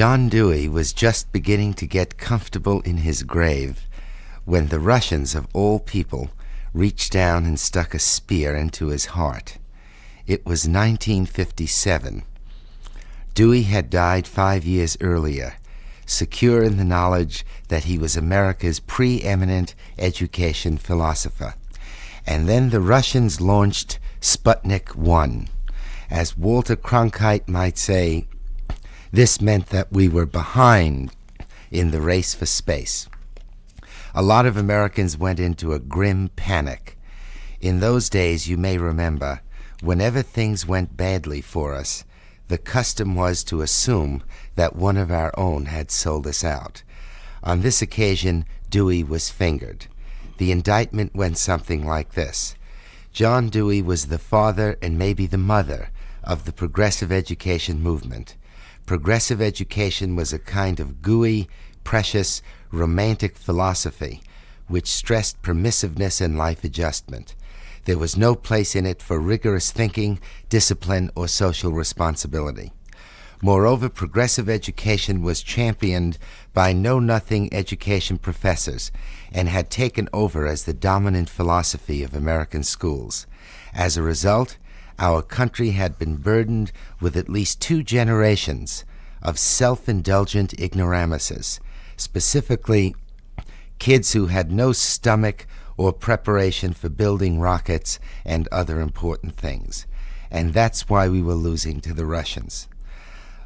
John Dewey was just beginning to get comfortable in his grave when the Russians, of all people, reached down and stuck a spear into his heart. It was 1957. Dewey had died five years earlier, secure in the knowledge that he was America's preeminent education philosopher. And then the Russians launched Sputnik 1. As Walter Cronkite might say, this meant that we were behind in the race for space. A lot of Americans went into a grim panic. In those days, you may remember, whenever things went badly for us, the custom was to assume that one of our own had sold us out. On this occasion, Dewey was fingered. The indictment went something like this John Dewey was the father and maybe the mother of the progressive education movement. Progressive education was a kind of gooey, precious, romantic philosophy which stressed permissiveness and life adjustment. There was no place in it for rigorous thinking, discipline, or social responsibility. Moreover, progressive education was championed by know nothing education professors and had taken over as the dominant philosophy of American schools. As a result, our country had been burdened with at least two generations of self indulgent ignoramuses, specifically kids who had no stomach or preparation for building rockets and other important things. And that's why we were losing to the Russians.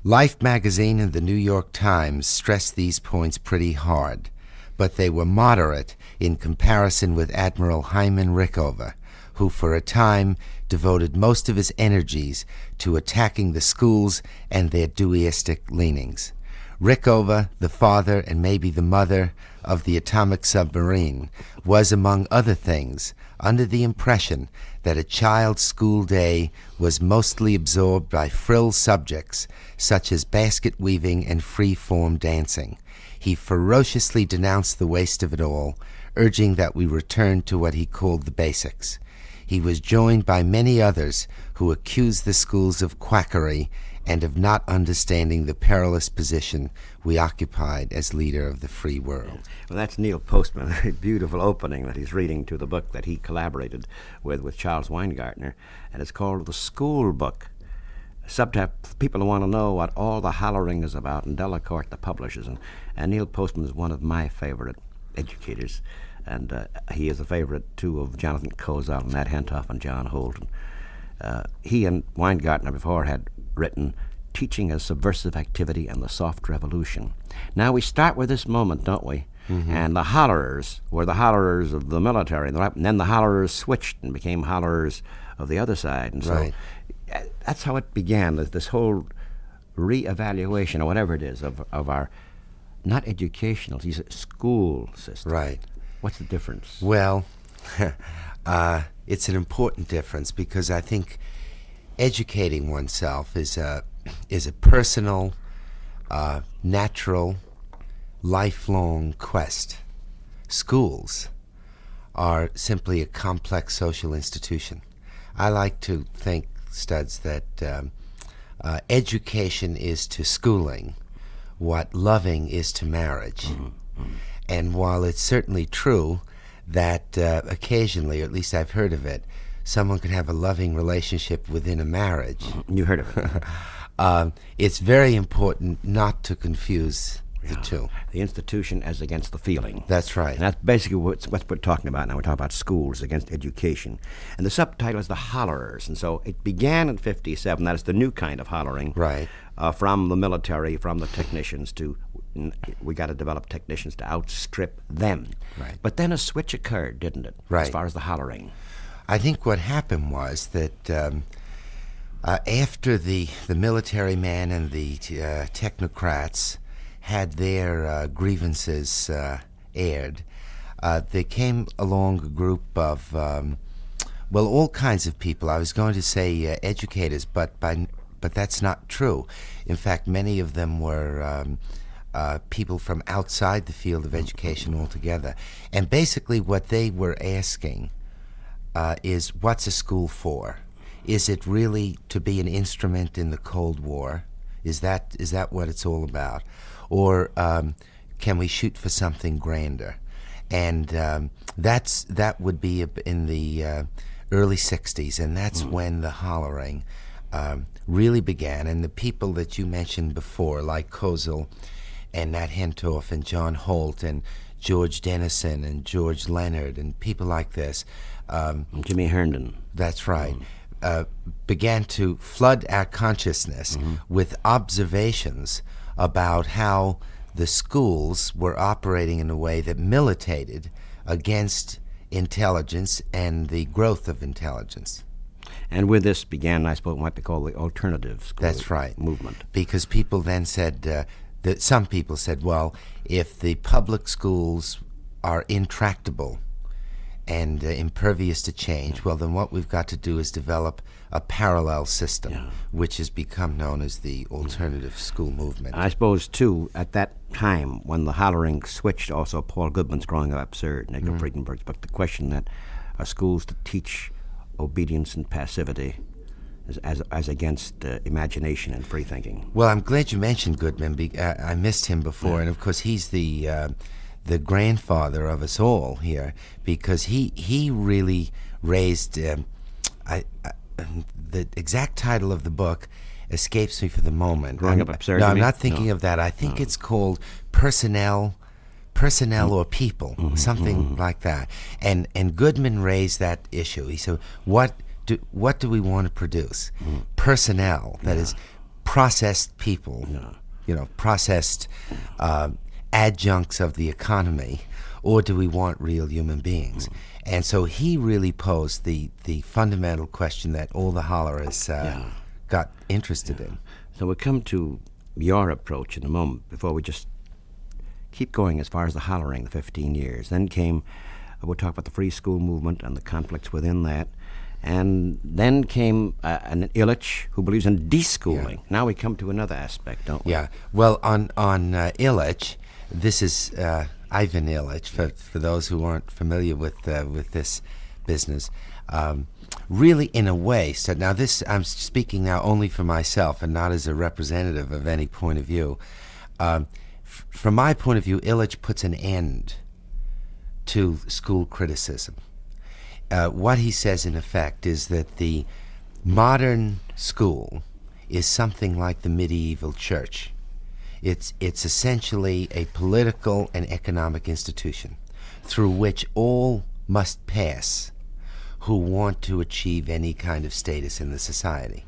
Life magazine and the New York Times stressed these points pretty hard, but they were moderate in comparison with Admiral Hyman Rickover, who for a time devoted most of his energies to attacking the schools and their Deweyistic leanings. Rickover, the father and maybe the mother of the atomic submarine, was, among other things, under the impression that a child's school day was mostly absorbed by frill subjects such as basket weaving and free form dancing. He ferociously denounced the waste of it all, urging that we return to what he called the basics. He was joined by many others who accused the schools of quackery and of not understanding the perilous position we occupied as leader of the free world. Well, that's Neil Postman, a beautiful opening that he's reading to the book that he collaborated with with Charles Weingartner, and it's called The School Book. Subtitle, people want to know what all the hollering is about, and Delacorte, the publishers, and, and Neil Postman is one of my favorite educators, and uh, he is a favorite, too, of Jonathan Kozol and Nat Hentoff and John Holt. Uh, he and Weingartner before had written Teaching as Subversive Activity and the Soft Revolution. Now we start with this moment, don't we? Mm-hmm. And the hollerers were the hollerers of the military, and then the hollerers switched and became hollerers of the other side. And so right. Uh, that's how it began, this whole reevaluation, or whatever it is, of, of our not educational, these school system. Right. What's the difference? Well, uh, it's an important difference because I think educating oneself is a is a personal, uh, natural, lifelong quest. Schools are simply a complex social institution. I like to think, Studs, that um, uh, education is to schooling what loving is to marriage. Mm-hmm. Mm-hmm. And while it's certainly true that uh, occasionally, or at least I've heard of it, someone can have a loving relationship within a marriage. Mm-hmm. You heard of it. um, it's very important not to confuse the two. The institution as against the feeling. That's right. And that's basically what we're talking about now. We're talking about schools against education. And the subtitle is The Hollerers. And so it began in 57. That is the new kind of hollering. Right. Uh, from the military, from the technicians to we got to develop technicians to outstrip them. Right. But then a switch occurred, didn't it? Right. As far as the hollering. I think what happened was that um, uh, after the, the military man and the uh, technocrats had their uh, grievances uh, aired, uh, there came along a group of, um, well, all kinds of people. I was going to say uh, educators, but, by, but that's not true. In fact, many of them were. Um, uh, people from outside the field of education altogether. And basically, what they were asking uh, is what's a school for? Is it really to be an instrument in the Cold War? Is that is that what it's all about, or um, can we shoot for something grander? And um, that's that would be in the uh, early '60s, and that's mm. when the hollering um, really began. And the people that you mentioned before, like Kozol and Nat Hentoff and John Holt and George Dennison and George Leonard and people like this. Um, Jimmy Herndon. That's right. Mm. Uh, began to flood our consciousness mm-hmm. with observations about how the schools were operating in a way that militated against intelligence and the growth of intelligence. And with this began, I suppose, what they call the alternative school That's right. movement. Because people then said, uh, that some people said, well, if the public schools are intractable and uh, impervious to change, well, then what we've got to do is develop a parallel system, yeah. which has become known as the alternative school movement. I suppose, too, at that time when the hollering switched, also Paul Goodman's Growing Up Absurd, Edgar mm-hmm. Friedenberg's book, the question that are schools to teach obedience and passivity as, as, as against uh, imagination and free thinking. Well, I'm glad you mentioned Goodman. Be, uh, I missed him before, yeah. and of course he's the uh, the grandfather of us all here because he he really raised. Um, I, I, the exact title of the book escapes me for the moment. Growing I'm, up absurd. No, I'm not thinking no. of that. I think no. it's called personnel personnel or people, mm-hmm, something mm-hmm. like that. And and Goodman raised that issue. He said, "What do, what do we want to produce? Mm. Personnel, that yeah. is, processed people, yeah. you know, processed uh, adjuncts of the economy, or do we want real human beings? Mm. And so he really posed the, the fundamental question that all the hollerists uh, yeah. got interested in. So we'll come to your approach in a moment before we just keep going as far as the hollering, the 15 years. Then came, uh, we'll talk about the free school movement and the conflicts within that. And then came uh, an Illich who believes in deschooling. Yeah. Now we come to another aspect, don't we? Yeah. Well, on on uh, Illich, this is uh, Ivan Illich. For for those who aren't familiar with uh, with this business, um, really, in a way. So now this, I'm speaking now only for myself and not as a representative of any point of view. Um, from my point of view, Illich puts an end to school criticism uh, what he says in effect is that the modern school is something like the medieval church. It's, it's essentially a political and economic institution through which all must pass who want to achieve any kind of status in the society.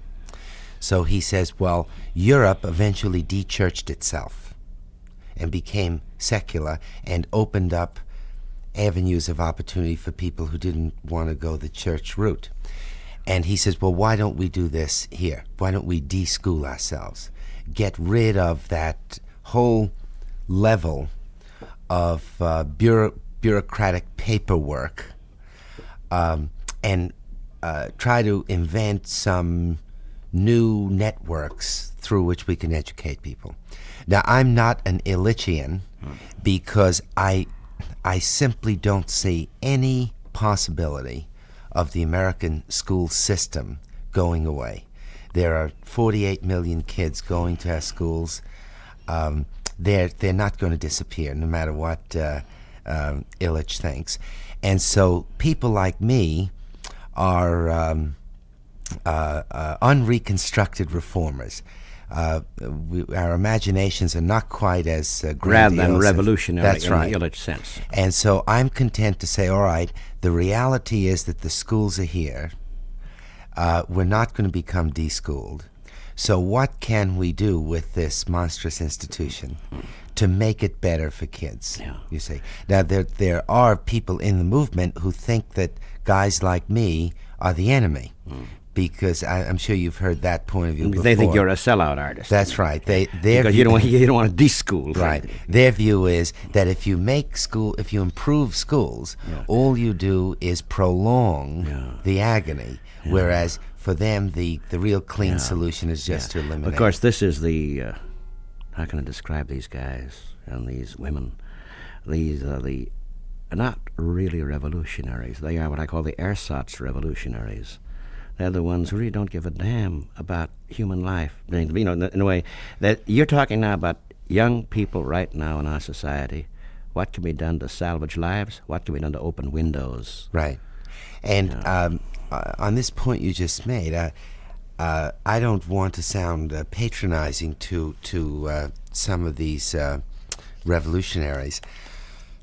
So he says, well, Europe eventually de-churched itself and became secular and opened up avenues of opportunity for people who didn't want to go the church route. And he says, well, why don't we do this here? Why don't we de-school ourselves? Get rid of that whole level of uh, bureau- bureaucratic paperwork um, and uh, try to invent some new networks through which we can educate people. Now, I'm not an Illichian because I I simply don't see any possibility of the American school system going away. There are 48 million kids going to our schools. Um, they're they're not going to disappear, no matter what uh, um, Illich thinks. And so people like me are um, uh, uh, unreconstructed reformers uh, we, our imaginations are not quite as uh, rather than revolutionary That's in right. the Illich sense. And so I'm content to say, all right, the reality is that the schools are here. Uh, we're not going to become deschooled. So what can we do with this monstrous institution to make it better for kids? Yeah. You see, now there there are people in the movement who think that guys like me are the enemy. Mm because I, am sure you've heard that point of view. Before. They think you're a sellout artist. That's right. They their because view, you don't want, you don't want to de-school. Right. Their view is that if you make school, if you improve schools, yeah. all you do is prolong yeah. the agony. Yeah. Whereas for them, the the real clean solution is just to eliminate. Of course, this is the uh, how can I describe these guys and these women? These are the not really revolutionaries. They are what I call the ersatz revolutionaries they're the ones who really don't give a damn about human life. You know, in a way that you're talking now about young people right now in our society. What can be done to salvage lives? What can be done to open windows? Right. And um, uh, on this point you just made, uh, uh, I don't want to sound uh, patronizing to to uh, some of these uh, revolutionaries,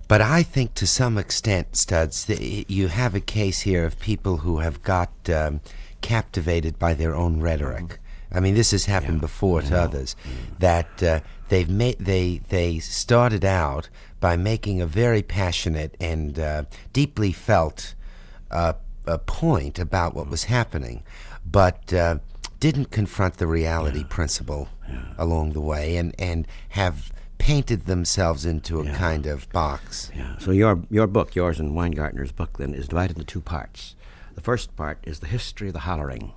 but I think to some extent, Studs, that you have a case here of people who have got um, captivated by their own rhetoric. I mean, this has happened before to others. That uh, they've made they they started out by making a very passionate and uh, deeply felt uh, a point about what was happening, but uh, didn't confront the reality principle along the way, and and have painted themselves into a kind of box. Yeah. So your your book, yours and Weingartner's book, then is divided into two parts. The first part is the history of the hollering.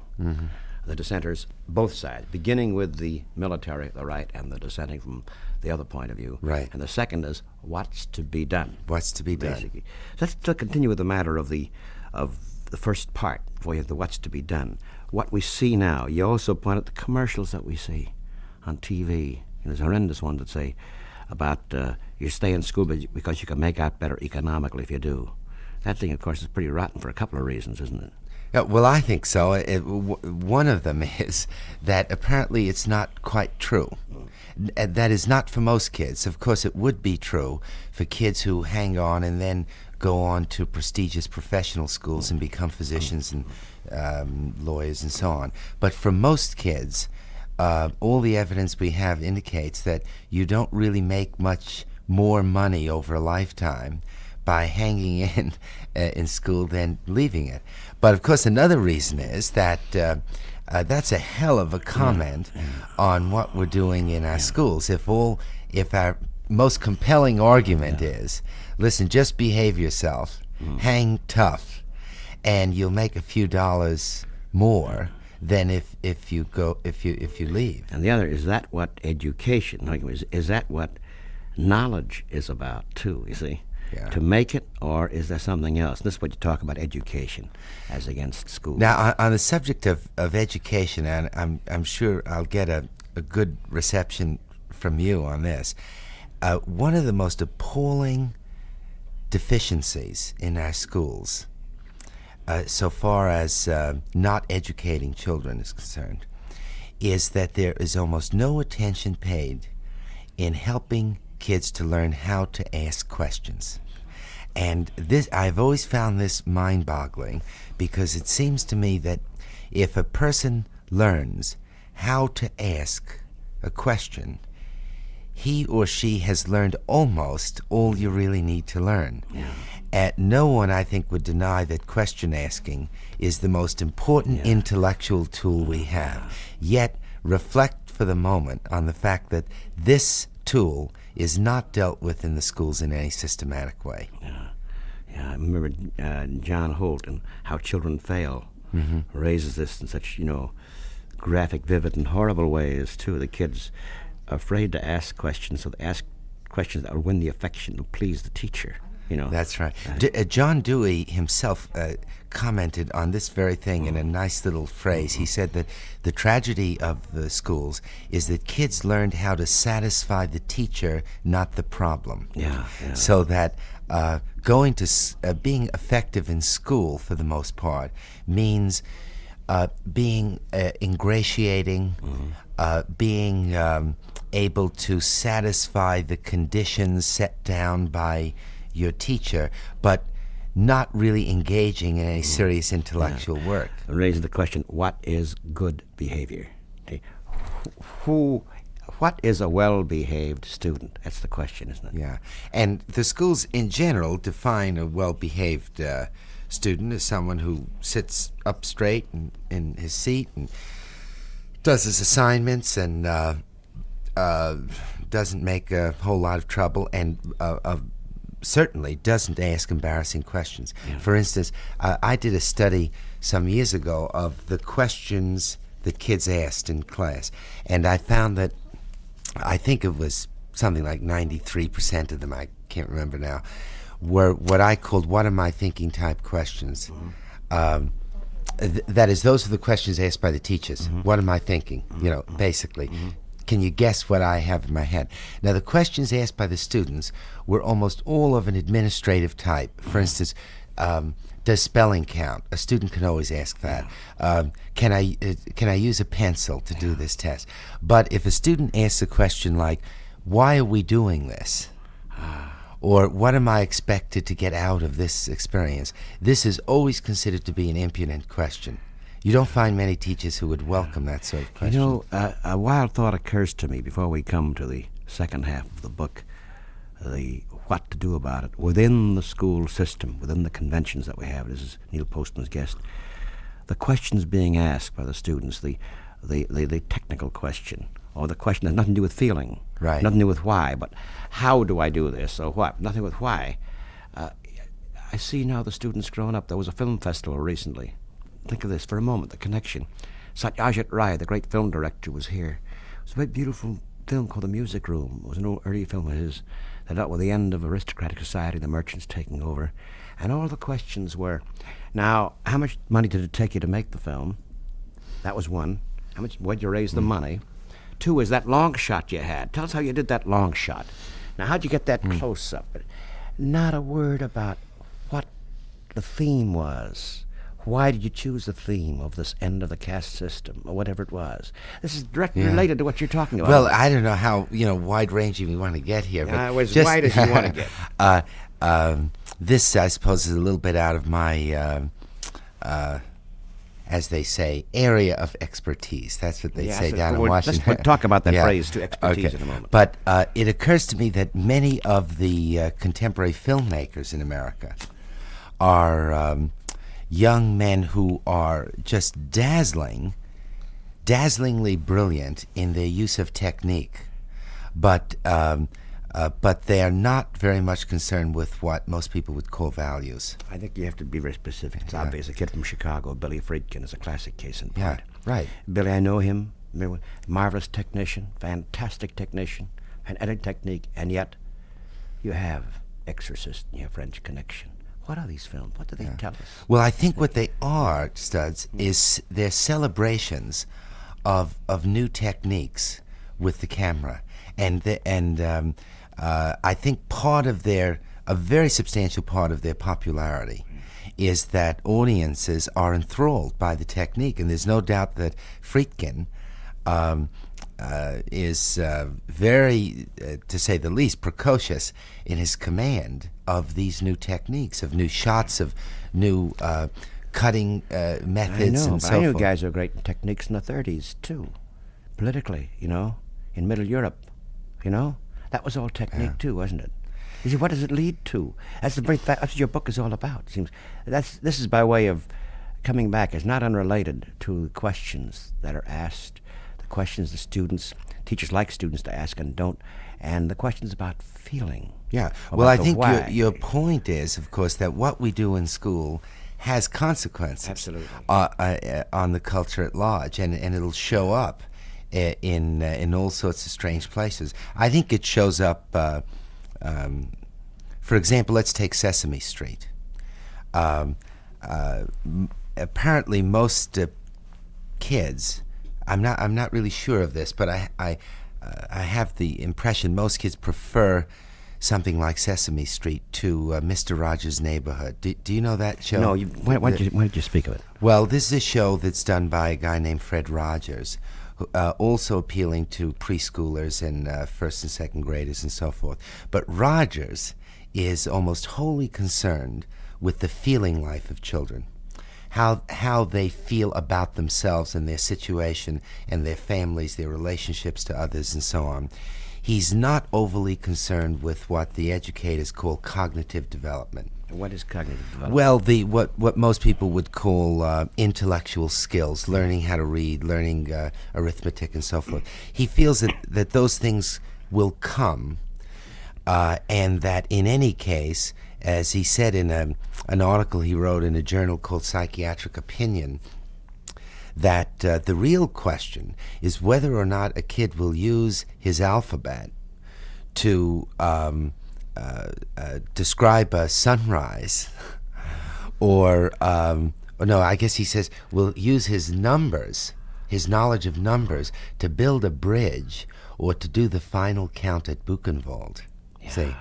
The dissenters, both sides, beginning with the military, the right, and the dissenting from the other point of view. Right. And the second is what's to be done. What's to be done? Basically. So let's to continue with the matter of the of the first part, for you, the what's to be done. What we see now. You also point out the commercials that we see on TV. There's horrendous ones that say about uh, you stay in school because you can make out better economically if you do. That thing, of course, is pretty rotten for a couple of reasons, isn't it? Yeah, well, I think so. It, one of them is that apparently it's not quite true. N- That is not for most kids. Of course, it would be true for kids who hang on and then go on to prestigious professional schools and become physicians and um, lawyers and so on. But for most kids, uh, all the evidence we have indicates that you don't really make much more money over a lifetime by hanging in uh, in school than leaving it. But of course, another reason is that uh, uh, that's a hell of a comment on what we're doing in our schools. If all, if our most compelling argument is, listen, just behave yourself, hang tough, and you'll make a few dollars more than if, if you go if you if you leave. And the other is that what education is, is that what knowledge is about too? You see, Yeah. to make it, or is there something else? This is what you talk about education as against school. Now, on, on the subject of, of education, and I'm, I'm sure I'll get a, a good reception from you on this. Uh, one of the most appalling deficiencies in our schools, uh, so far as uh, not educating children is concerned, is that there is almost no attention paid in helping kids to learn how to ask questions. And this, I've always found this mind boggling because it seems to me that if a person learns how to ask a question, he or she has learned almost all you really need to learn. Uh, no one, I think, would deny that question asking is the most important intellectual tool we have. Yet, reflect for the moment on the fact that this tool is not dealt with in the schools in any systematic way. Yeah, I remember uh, John Holt and how children fail raises this in such you know graphic, vivid, and horrible ways too. The kids are afraid to ask questions, so they ask questions that will win the affection and please the teacher. You know, That's right. D- uh, John Dewey himself uh, commented on this very thing in a nice little phrase. He said that the tragedy of the schools is that kids learned how to satisfy the teacher, not the problem. Yeah, yeah. So that uh, going to uh, being effective in school, for the most part, means uh, being uh, ingratiating, uh, being um, able to satisfy the conditions set down by your teacher, but not really engaging in any serious intellectual work. It raises the question: What is good behavior? Okay. Who, what is a well-behaved student? That's the question, isn't it? Yeah, and the schools in general define a well-behaved uh, student as someone who sits up straight in, in his seat and does his assignments and uh, uh, doesn't make a whole lot of trouble and uh, uh, certainly doesn't ask embarrassing questions. For instance, uh, I did a study some years ago of the questions that kids asked in class, and I found that I think it was something like 93% of them, I can't remember now, were what I called what am I thinking type questions. Um, th- that is, those are the questions asked by the teachers. Mm-hmm. What am I thinking? You know, basically. Can you guess what I have in my head? Now, the questions asked by the students were almost all of an administrative type. For instance, um, does spelling count? A student can always ask that. Um, can I uh, can I use a pencil to do this test? But if a student asks a question like, "Why are we doing this?" or what am I expected to get out of this experience? This is always considered to be an impudent question. You don't find many teachers who would welcome that sort of question. You know, uh, a wild thought occurs to me before we come to the second half of the book the what to do about it within the school system, within the conventions that we have. This is Neil Postman's guest. The questions being asked by the students, the, the, the, the technical question, or the question that has nothing to do with feeling, Right. nothing to do with why, but how do I do this, or what, nothing with why. Uh, I see now the students growing up. There was a film festival recently. Think of this for a moment, the connection. Satyajit Ray, the great film director, was here. It was a very beautiful film called The Music Room. It was an old, early film of his that dealt with the end of aristocratic society, the merchants taking over. And all the questions were, now, how much money did it take you to make the film? That was one. How much? Where'd you raise the mm. money? Two is that long shot you had. Tell us how you did that long shot. Now, how'd you get that mm. close up? Not a word about what the theme was. Why did you choose the theme of this end of the caste system, or whatever it was? This is directly Yeah. related to what you're talking about. Well, I don't know how you know wide ranging we want to get here, but Uh, as just- wide as you wanna get. uh, um, this, I suppose, is a little bit out of my, um uh, as they say, area of expertise. That's what they Yeah, say down in let's- Washington. we'll talk about that phrase, to expertise, okay. in a moment. But uh, it occurs to me that many of the uh, contemporary filmmakers in America are um, young men who are just dazzling, dazzlingly brilliant in their use of technique, but um, uh, but they are not very much concerned with what most people would call values. I think you have to be very specific. It's obvious. A kid from Chicago, Billy Friedkin, is a classic case in Yeah, point. right. Billy, I know him. Marvelous technician, fantastic technician, and editing technique, and yet you have Exorcist and you have French Connection. What are these films? What do they tell us? Well, I think what they are, studs, is they're celebrations of of new techniques with the camera, and the, and um, uh, I think part of their a very substantial part of their popularity is that audiences are enthralled by the technique, and there's no doubt that Friedkin. Um, uh, is uh, very, uh, to say the least, precocious in his command of these new techniques, of new shots, of new uh, cutting uh, I methods, know, and so I knew forth. guys were great in techniques in the 30s, too. Politically, you know, in Middle Europe, you know? That was all technique, too, wasn't it? You see, what does it lead to? That's the very fact, that's what your book is all about. Seems that's this is by way of coming back. It's not unrelated to the questions that are asked, questions the students, teachers like students to ask and don't, and the questions about feeling. Yeah. about Well, I think your, why. your point is, of course, that what we do in school has consequences Absolutely. Uh, uh, uh, on the culture at large, and, and it'll show up uh, in uh, in all sorts of strange places. I think it shows up. Uh, um, for example, let's take Sesame Street. Um, uh, m- apparently, most uh, kids, I'm not, I'm not really sure of this, but I, I, uh, I have the impression most kids prefer something like Sesame Street to uh, Mr. Rogers' Neighborhood. Do, do you know that show? No, you, why, why, did you, why did you speak of it? Well, this is a show that's done by a guy named Fred Rogers, who, uh, also appealing to preschoolers and uh, first and second graders and so forth. But Rogers is almost wholly concerned with the feeling life of children. How, how they feel about themselves and their situation and their families, their relationships to others, and so on. He's not overly concerned with what the educators call cognitive development. What is cognitive development? Well, the what what most people would call uh, intellectual skills, learning how to read, learning uh, arithmetic, and so forth. He feels that that those things will come, uh, and that in any case, as he said in a, an article he wrote in a journal called Psychiatric Opinion, that uh, the real question is whether or not a kid will use his alphabet to um, uh, uh, describe a sunrise or um, oh, no, I guess he says will use his numbers, his knowledge of numbers, to build a bridge or to do the final count at Buchenwald. Yeah. See,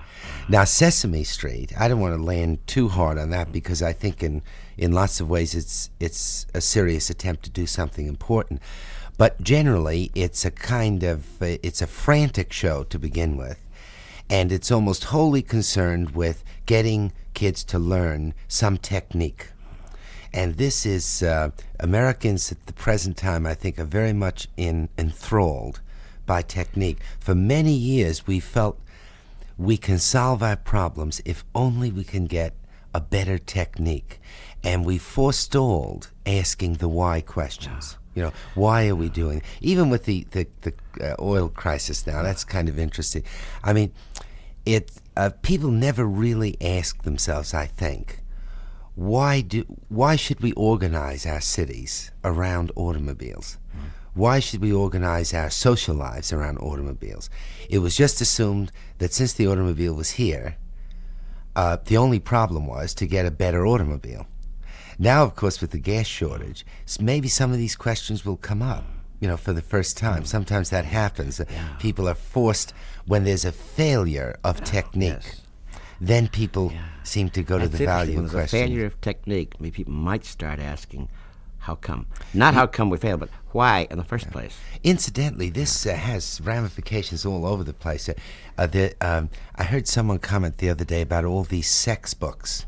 now Sesame Street. I don't want to land too hard on that because I think in in lots of ways it's it's a serious attempt to do something important. But generally, it's a kind of uh, it's a frantic show to begin with, and it's almost wholly concerned with getting kids to learn some technique. And this is uh, Americans at the present time, I think, are very much in, enthralled by technique. For many years, we felt we can solve our problems if only we can get a better technique. And we forestalled asking the why questions. You know, why are we doing? Even with the the, the uh, oil crisis now, that's kind of interesting. I mean, it uh, people never really ask themselves. I think why do why should we organize our cities around automobiles? Mm. Why should we organize our social lives around automobiles? It was just assumed that since the automobile was here, uh, the only problem was to get a better automobile. Now, of course, with the gas shortage, maybe some of these questions will come up, you know, for the first time. Mm. Sometimes that happens. Yeah. People are forced, when there's a failure of technique, yes. then people yeah. seem to go to the value question. When there's a failure of technique, maybe people might start asking, how come? Not how come we failed, but why in the first place? Incidentally, this uh, has ramifications all over the place. Uh, uh, the, um, I heard someone comment the other day about all these sex books.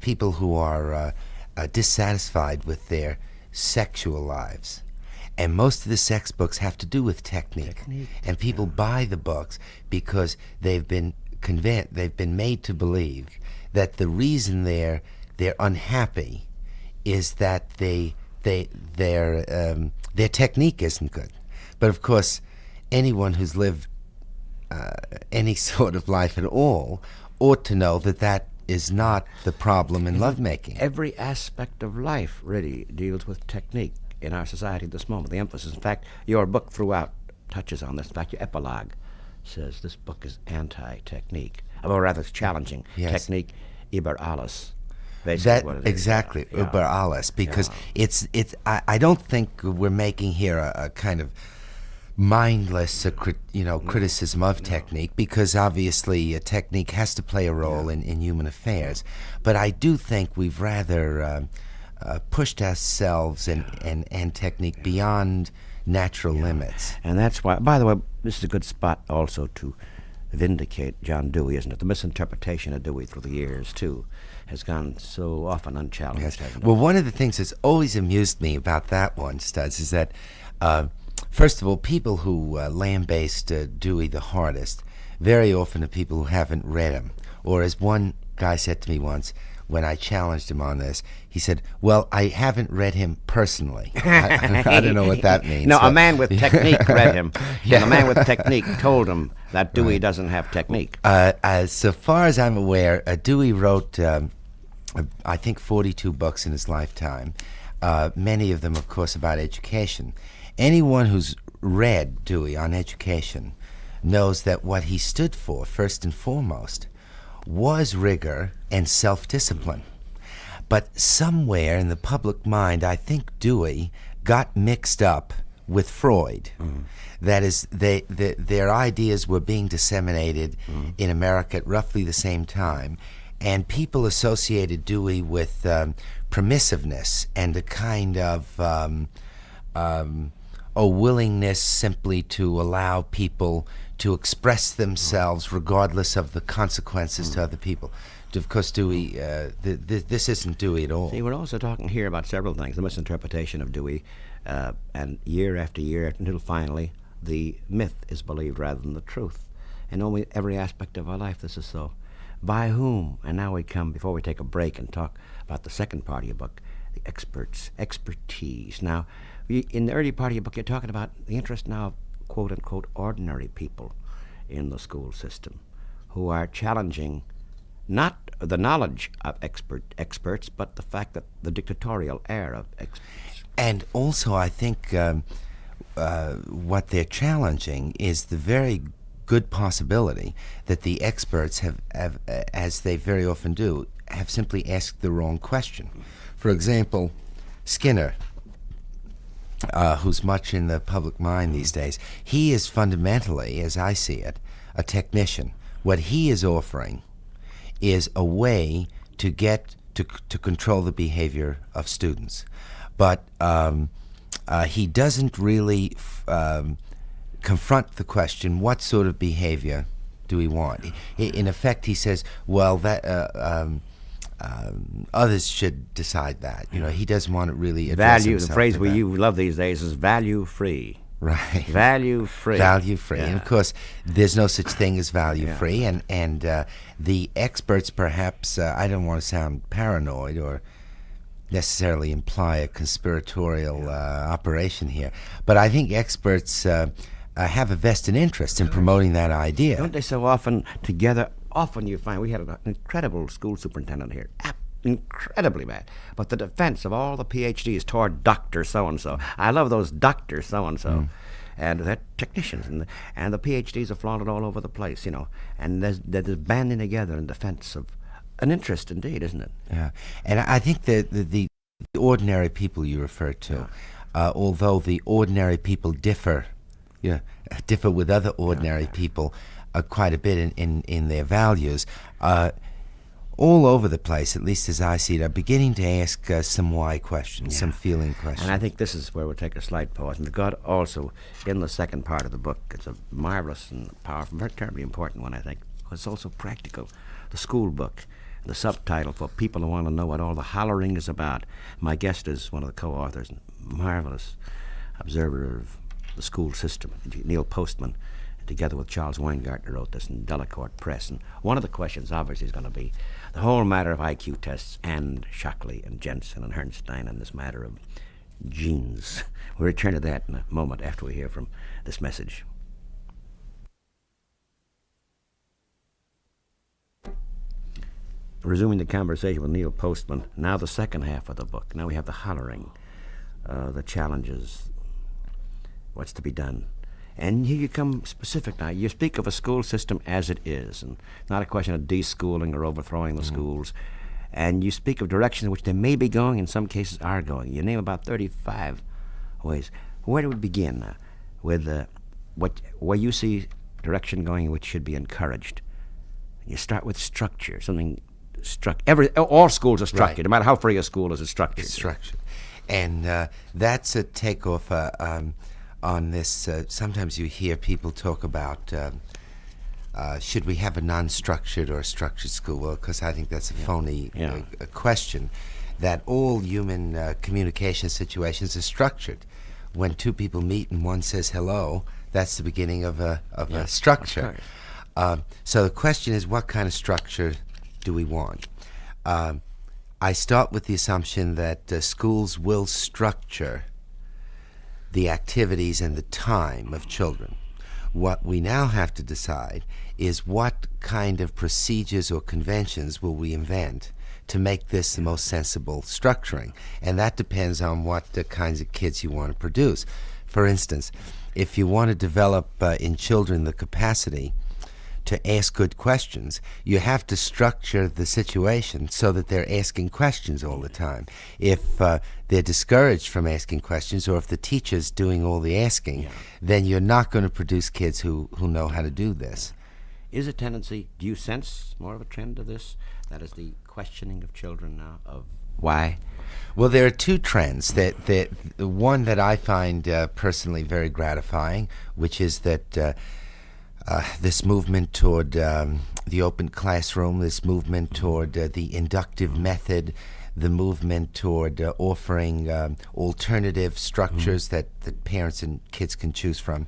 People who are uh, uh, dissatisfied with their sexual lives. And most of the sex books have to do with technique. technique. And people yeah. buy the books because they've been convinced, they've been made to believe that the reason they're they're unhappy is that they they their um, their technique isn't good. But of course, anyone who's lived uh, any sort of life at all ought to know that that is not the problem in lovemaking. Every aspect of life really deals with technique in our society at this moment. The emphasis, in fact, your book throughout touches on this. In fact, your epilogue says this book is anti-technique, or rather, it's challenging yes. technique alles. That exactly yeah. über alles, because yeah. it's it's. I, I don't think we're making here a, a kind of mindless, crit, you know, no. criticism of no. technique because obviously a technique has to play a role yeah. in, in human affairs. But I do think we've rather uh, uh, pushed ourselves and, and, and technique beyond natural limits. And that's why, by the way, this is a good spot also to vindicate John Dewey, isn't it? The misinterpretation of Dewey through the years, too, has gone so often unchallenged, yes. Well, one of the things that's always amused me about that one, Studs, is that. Uh, First of all, people who uh, lambaste uh, Dewey the hardest very often are people who haven't read him. Or as one guy said to me once when I challenged him on this, he said, "Well, I haven't read him personally. I, I don't know what that means." no, a man with technique read him, yeah. and a man with technique told him that Dewey right. doesn't have technique. Uh, as so far as I'm aware, uh, Dewey wrote, um, I think, 42 books in his lifetime. Uh, many of them, of course, about education. Anyone who's read Dewey on education knows that what he stood for, first and foremost, was rigor and self discipline. But somewhere in the public mind, I think Dewey got mixed up with Freud. Mm. That is, they, they, their ideas were being disseminated mm. in America at roughly the same time, and people associated Dewey with um, permissiveness and a kind of um, um, a willingness simply to allow people to express themselves regardless of the consequences mm. to other people. Of course, Dewey, uh, th- th- this isn't Dewey at all. See, we're also talking here about several things the misinterpretation of Dewey, uh, and year after year until finally the myth is believed rather than the truth. In almost every aspect of our life, this is so. By whom? And now we come, before we take a break and talk about the second part of your book, the experts, expertise. Now, in the early part of your book, you're talking about the interest now of quote unquote ordinary people in the school system who are challenging not the knowledge of expert experts, but the fact that the dictatorial air of experts. And also, I think um, uh, what they're challenging is the very good possibility that the experts have, have uh, as they very often do, have simply asked the wrong question. For example, Skinner, uh, who's much in the public mind these days, he is fundamentally, as I see it, a technician. What he is offering is a way to get to, to control the behavior of students. But um, uh, he doesn't really f- um, confront the question what sort of behavior do we want? In effect, he says, well, that. Uh, um, um, others should decide that. You know, he doesn't want to really Value, the phrase we you love these days is value free. Right. Value free. value free. And of course, there's no such thing as value free. And and uh, the experts, perhaps, uh, I don't want to sound paranoid or necessarily imply a conspiratorial uh, operation here, but I think experts uh, uh, have a vested interest in promoting that idea. Don't they so often together? Often you find we had an incredible school superintendent here. Incredibly bad. But the defense of all the PhDs toward Dr. So and so. I love those Dr. So and so. And they're technicians, and the, and the PhDs are flaunted all over the place, you know. And there's, there's banding together in defense of an interest, indeed, isn't it? Yeah, and I think that the, the, the ordinary people you refer to, uh, although the ordinary people differ, know, differ with other ordinary people uh, quite a bit in, in, in their values, uh, all over the place, at least as I see it, are beginning to ask uh, some why questions, some feeling questions. And I think this is where we'll take a slight pause. And the God also, in the second part of the book, it's a marvelous and powerful, very terribly important one, I think. It's also practical. The school book, the subtitle for people who want to know what all the hollering is about. My guest is one of the co-authors, and marvelous observer of the school system, Neil Postman. Together with Charles Weingartner wrote this in Delacorte Press. And one of the questions, obviously, is going to be the whole matter of IQ tests and Shockley and Jensen and Herrnstein and this matter of genes. We'll return to that in a moment after we hear from this message. Resuming the conversation with Neil Postman, now the second half of the book. Now we have the hollering, uh, the challenges, what's to be done. And here you come specific now. You speak of a school system as it is, and not a question of deschooling or overthrowing the schools. And you speak of directions in which they may be going, in some cases are going. You name about 35 ways. Where do we begin now? With uh, what, where you see direction going which should be encouraged. You start with structure, something struck. Every all schools are structured. Right. No matter how free a school is, it's structured. structure. And uh, that's a takeoff uh, um, on this. Uh, sometimes you hear people talk about um, uh, should we have a non structured or a structured school? Well, because I think that's a phony Yeah. uh, a question. That all human uh, communication situations are structured. When two people meet and one says hello, that's the beginning of a, of a structure. Um, so the question is, what kind of structure do we want? Um, I start with the assumption that uh, schools will structure the activities and the time of children. What we now have to decide is what kind of procedures or conventions will we invent to make this the most sensible structuring. And that depends on what the kinds of kids you want to produce. For instance, if you want to develop uh, in children the capacity to ask good questions, you have to structure the situation so that they're asking questions all the time. If uh, they're discouraged from asking questions, or if the teacher's doing all the asking, then you're not going to produce kids who, who know how to do this. Is a tendency, do you sense more of a trend of this? That is the questioning of children now of why? Well, there are two trends. That that the one that I find uh, personally very gratifying, which is that uh, uh, this movement toward um, the open classroom, this movement toward uh, the inductive method, the movement toward uh, offering um, alternative structures that, that parents and kids can choose from.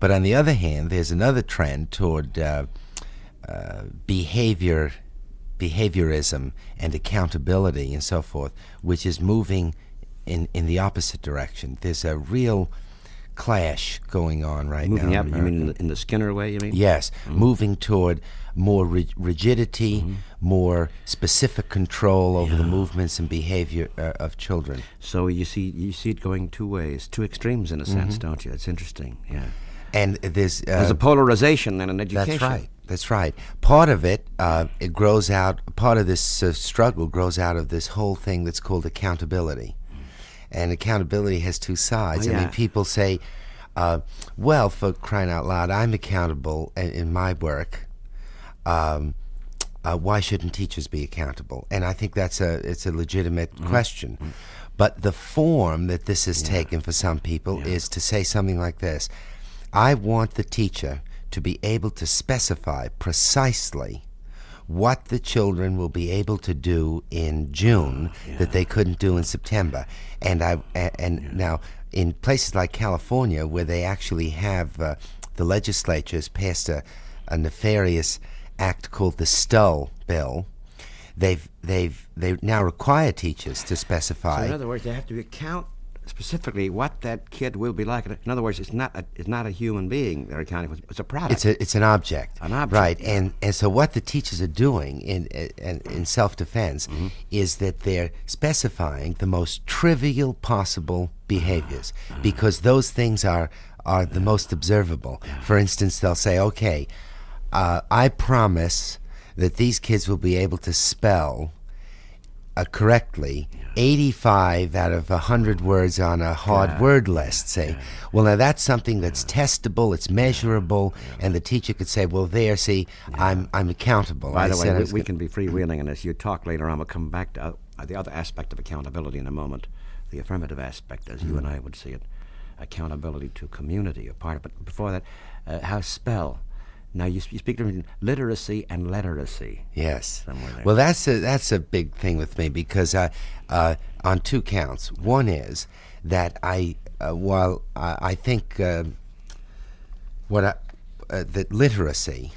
But on the other hand, there's another trend toward uh, uh, behavior, behaviorism, and accountability, and so forth, which is moving in in the opposite direction. There's a real clash going on right Moving now. up, in you mean in the, in the Skinner way, you mean? Yes, moving toward more ri- rigidity, more specific control over the movements and behavior uh, of children. So you see you see it going two ways, two extremes in a sense, don't you? It's interesting, yeah. And there's uh, There's a polarization then in education. That's right. That's right. Part of it, uh, it grows out. Part of this uh, struggle grows out of this whole thing that's called accountability. And accountability has two sides. Oh, I mean, people say, uh, "Well, for crying out loud, I'm accountable in, in my work." Um, uh, why shouldn't teachers be accountable? And I think that's a it's a legitimate Mm-hmm. question. But the form that this has taken for some people is to say something like this: I want the teacher to be able to specify precisely what the children will be able to do in June that they couldn't do in September. And I and now in places like California where they actually have uh, the legislatures passed a, a nefarious act called the Stull bill. They've they've they now require teachers to specify. So specify in other words, they have to account specifically what that kid will be like. In other words, it's not a, it's not a human being they're accounting for. It's a product. It's a it's an object. An object, right? And and so what the teachers are doing in in, in self defense Mm-hmm. is that they're specifying the most trivial possible behaviors Ah, because those things are are the most observable. For instance, they'll say, "Okay, uh, I promise that these kids will be able to spell." Uh, correctly, 85 out of 100 words on a hard word list. Say, well, now that's something that's testable, it's measurable, and the teacher could say, well, there, see, I'm I'm accountable. By I the way, we, we gonna- can be freewheeling in this. You talk later on. We'll come back to uh, the other aspect of accountability in a moment. The affirmative aspect, as you and I would see it, accountability to community, a part of it. But before that, uh, how spell. Now you, you speak between literacy and literacy. Yes. Well, that's a that's a big thing with me because uh, uh, on two counts. One is that I, uh, while I, I think uh, what I, uh, that literacy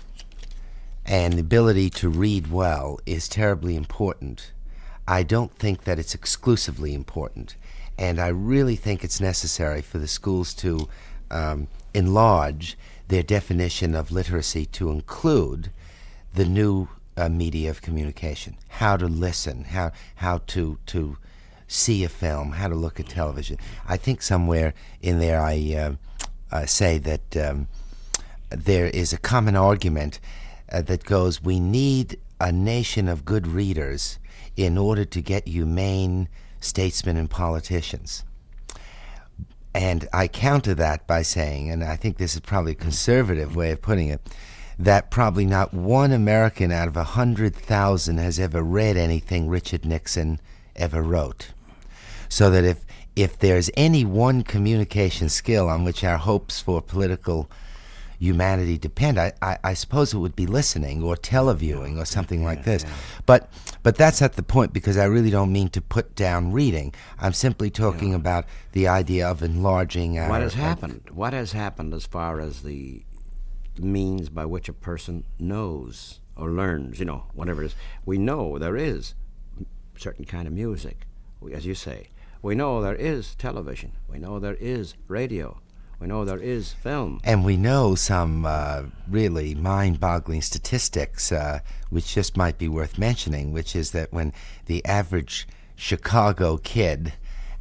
and the ability to read well is terribly important. I don't think that it's exclusively important, and I really think it's necessary for the schools to um, enlarge their definition of literacy to include the new uh, media of communication, how to listen, how how to to see a film, how to look at television. I think somewhere in there I uh, uh, say that um, there is a common argument uh, that goes, we need a nation of good readers in order to get humane statesmen and politicians. And I counter that by saying, and I think this is probably a conservative way of putting it, that probably not one American out of a hundred thousand has ever read anything Richard Nixon ever wrote. So that if if there's any one communication skill on which our hopes for political humanity depend, I, I, I suppose it would be listening or televiewing or something like this. But but that's not the point because I really don't mean to put down reading. I'm simply talking about the idea of enlarging our What has our- happened? What has happened as far as the means by which a person knows or learns, you know, whatever it is? We know there is certain kind of music, as you say. We know there is television. We know there is radio. We know there is film. And we know some uh, really mind boggling statistics, uh, which just might be worth mentioning, which is that when the average Chicago kid,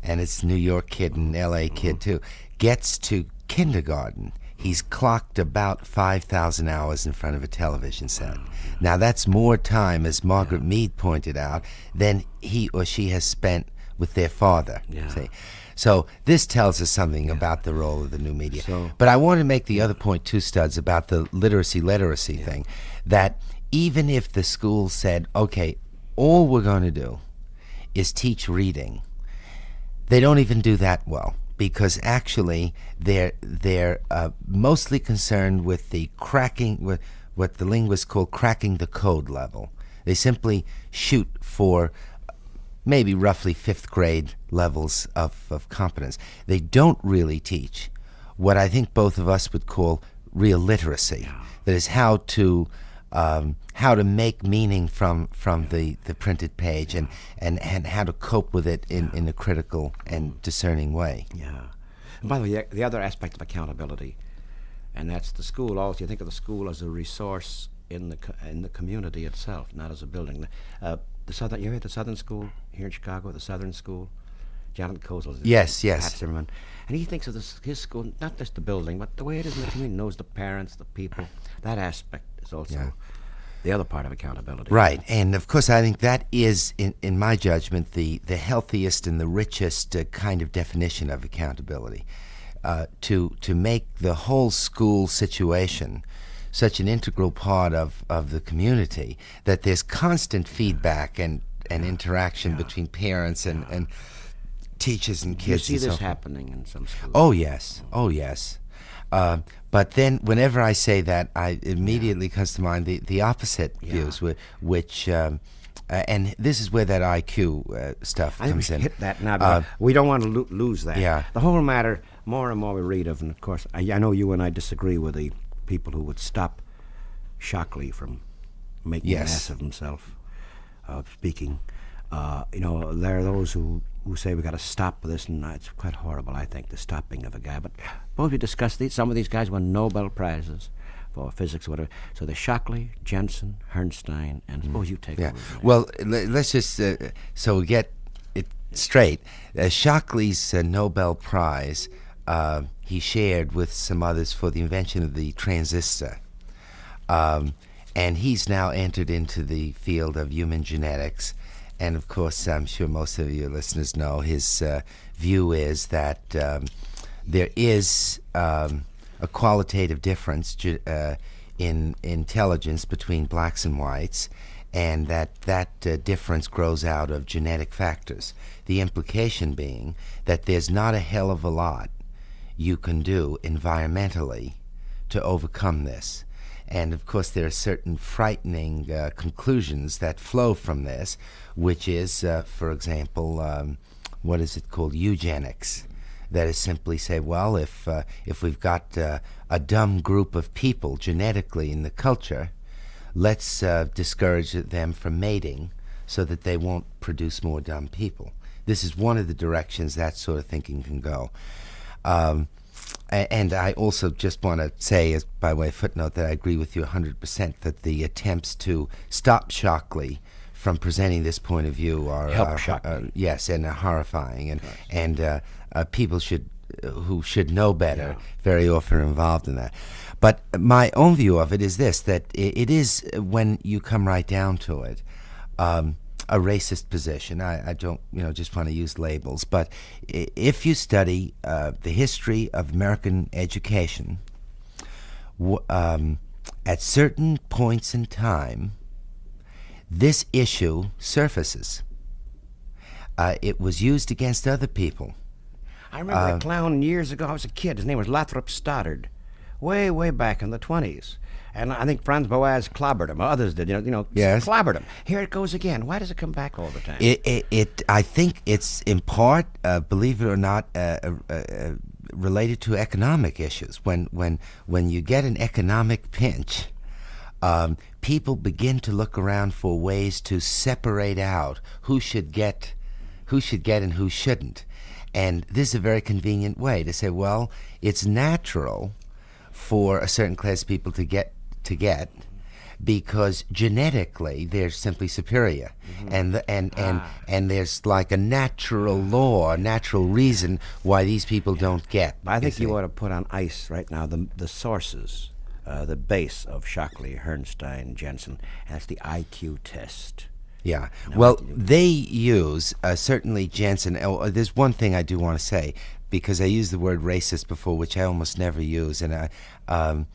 and it's New York kid and LA kid too, gets to kindergarten, he's clocked about 5,000 hours in front of a television set. Now, that's more time, as Margaret Mead pointed out, than he or she has spent with their father. Yeah. See? So this tells us something about the role of the new media. So- but I want to make the other point too, Studs, about the literacy literacy thing. That even if the school said, okay, all we're going to do is teach reading, they don't even do that well because actually they're they're uh, mostly concerned with the cracking with what the linguists call cracking the code level. They simply shoot for maybe roughly fifth grade levels of, of competence. They don't really teach what I think both of us would call real literacy. That is how to um, how to make meaning from from the, the printed page and, and, and how to cope with it in, in a critical and discerning way. Yeah. And by the way, the other aspect of accountability, and that's the school. Also, you think of the school as a resource in the in the community itself, not as a building. Uh, the southern, you heard the Southern School here in Chicago, the Southern School. Jonathan Kozol. Yes, yes. Pat Zimmerman, and he thinks of this, his school not just the building, but the way it is in the community. Knows the parents, the people. That aspect is also Yeah. the other part of accountability. Right, and of course, I think that is, in, in my judgment, the, the healthiest and the richest uh, kind of definition of accountability. Uh, to to make the whole school situation such an integral part of, of the community that there's constant feedback and, and interaction yeah. between parents and, yeah. and teachers and kids. You see this so happening in some schools. Oh yes, oh yes. Uh, but then, whenever I say that, I immediately yeah. comes to mind the, the opposite views, which. Um, uh, and this is where that IQ uh, stuff I comes in. hit that now. Uh, we don't want to lo- lose that. Yeah. The whole matter, more and more we read of, and of course, I, I, know you and I disagree with the people who would stop Shockley from making yes. an ass of himself, uh, speaking. Uh, you know, there are those who, who say we got to stop this, and it's quite horrible, I think, the stopping of a guy. But both we discussed these. Some of these guys won Nobel prizes for physics, or whatever. So the Shockley, Jensen, Herrnstein, and mm. suppose you take yeah. Well, let's just uh, so we get it straight. Uh, Shockley's uh, Nobel Prize uh, he shared with some others for the invention of the transistor, um, and he's now entered into the field of human genetics. And of course, I'm sure most of your listeners know his uh, view is that um, there is um, a qualitative difference uh, in intelligence between blacks and whites, and that that uh, difference grows out of genetic factors. The implication being that there's not a hell of a lot you can do environmentally to overcome this. And of course, there are certain frightening uh, conclusions that flow from this, which is, uh, for example, um, what is it called? Eugenics that is simply say, well, if uh, if we've got uh, a dumb group of people genetically in the culture, let's uh, discourage them from mating so that they won't produce more dumb people. This is one of the directions that sort of thinking can go. Um, and I also just want to say, as by way of footnote, that I agree with you 100% that the attempts to stop Shockley from presenting this point of view are, Help are uh, yes, and are horrifying, and and uh, uh, people should who should know better yeah. very often are involved in that. But my own view of it is this: that it, it is when you come right down to it. Um, a racist position. I, I, don't, you know, just want to use labels. But if you study uh, the history of American education, um, at certain points in time, this issue surfaces. Uh, it was used against other people. I remember uh, a clown years ago. I was a kid. His name was Lothrop Stoddard, way, way back in the 20s. And I think Franz Boas clobbered him. Others did, you know, you know, yes. clobbered him. Here it goes again. Why does it come back all the time? It, it, it I think it's in part, uh, believe it or not, uh, uh, uh related to economic issues. When when when you get an economic pinch, um, people begin to look around for ways to separate out who should get, who should get and who shouldn't. And this is a very convenient way to say, well, it's natural for a certain class of people to get to get because genetically they're simply superior mm-hmm. and the, and ah. and and there's like a natural law a natural reason why these people yeah. don't get I think you, you ought to put on ice right now the the sources uh, the base of Shockley, Herrnstein, Jensen that's the IQ test yeah. No, well, they use uh, certainly Jensen. Oh, there's one thing I do want to say because I used the word racist before, which I almost never use, and I, um,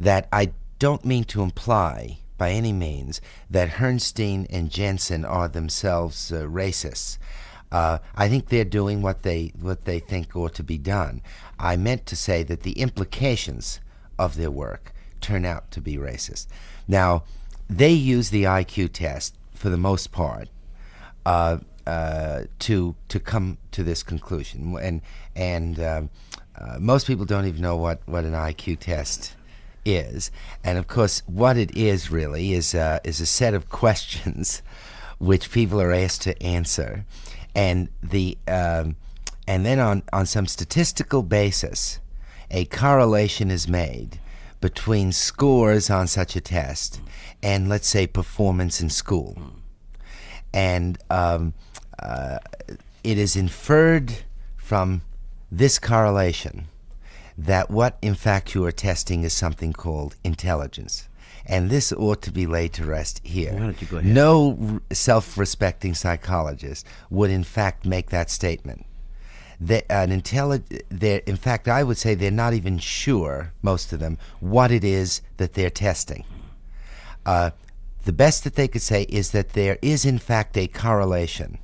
that I don't mean to imply by any means that Herrnstein and Jensen are themselves uh, racists. Uh, I think they're doing what they what they think ought to be done. I meant to say that the implications of their work turn out to be racist. Now, they use the IQ test for the most part uh, uh, to to come to this conclusion, and and um, uh, most people don't even know what what an IQ test is. And of course, what it is really is uh, is a set of questions which people are asked to answer, and the um, and then on on some statistical basis, a correlation is made between scores on such a test and let's say performance in school, and um, uh, it is inferred from this correlation that what in fact you are testing is something called intelligence. And this ought to be laid to rest here. Why don't you go ahead? No r- self respecting psychologist would, in fact, make that statement. They, an intelli- they're- in fact, I would say they're not even sure, most of them, what it is that they're testing. Uh, the best that they could say is that there is, in fact, a correlation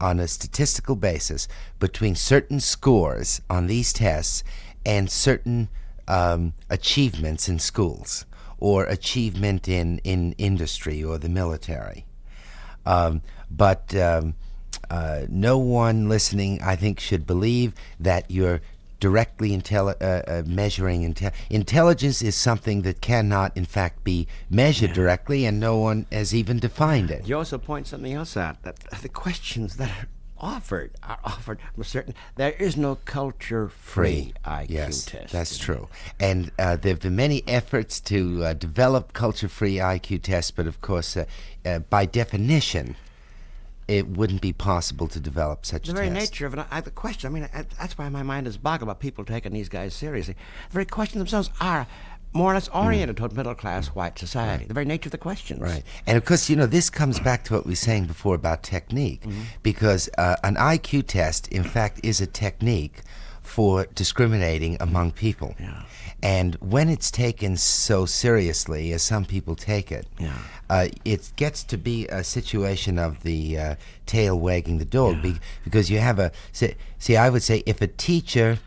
on a statistical basis between certain scores on these tests and certain um, achievements in schools or achievement in, in industry or the military. Um, but um, uh, no one listening, I think, should believe that you're directly intelli- uh, uh, measuring inte- intelligence is something that cannot, in fact, be measured directly, and no one has even defined it. You also point something else out that the questions that are offered are offered from a certain. There is no culture-free IQ yes, test. that's true. And uh, there have been many efforts to uh, develop culture-free IQ tests, but of course, uh, uh, by definition, it wouldn't be possible to develop such The a very test. nature of it, I, the question. I mean, I, that's why my mind is boggled about people taking these guys seriously. The very questions themselves are more or less oriented toward middle-class white society. The very nature of the questions. Right. And of course, you know, this comes back to what we were saying before about technique, Mm-hmm. because uh, an IQ test, in fact, is a technique for discriminating among people. Yeah. And when it's taken so seriously as some people take it, Yeah. uh, it gets to be a situation of the uh, tail wagging the dog be- because you have a see, see. I would say if a teacher,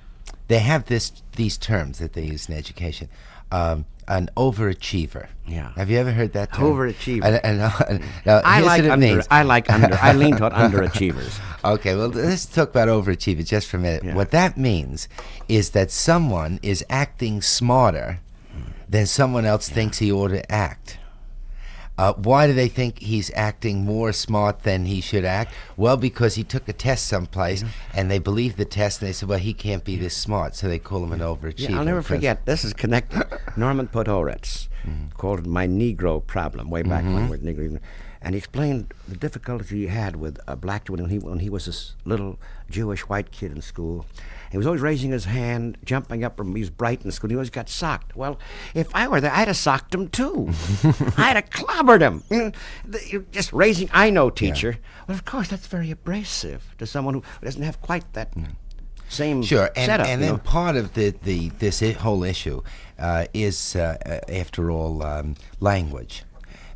they have this these terms that they use in education. Um, an overachiever. Yeah. Have you ever heard that term? Overachiever. And, and, uh, and, now, I like under. I like under. I lean toward underachievers. Okay, well, let's talk about overachievers just for a minute. Yeah. What that means is that someone is acting smarter than someone else thinks he ought to act. Uh, why do they think he's acting more smart than he should act? Well, because he took a test someplace and they believed the test and they said, well, he can't be this smart, so they call him an overachiever. Yeah, I'll never forget. This is connected. Norman Podhoretz called it "My Negro Problem" way back when, with Negro, and he explained the difficulty he had with a black when he when he was this little Jewish white kid in school. He was always raising his hand, jumping up from. He was bright in school. He always got socked. Well, if I were there, I'd have socked him too. I'd have clobbered him. You know, the- you're just raising. I know, teacher. Well, of course, that's very abrasive to someone who doesn't have quite that. Same Sure, and, setup, and then know. part of the, the this whole issue uh, is, uh, after all, um, language.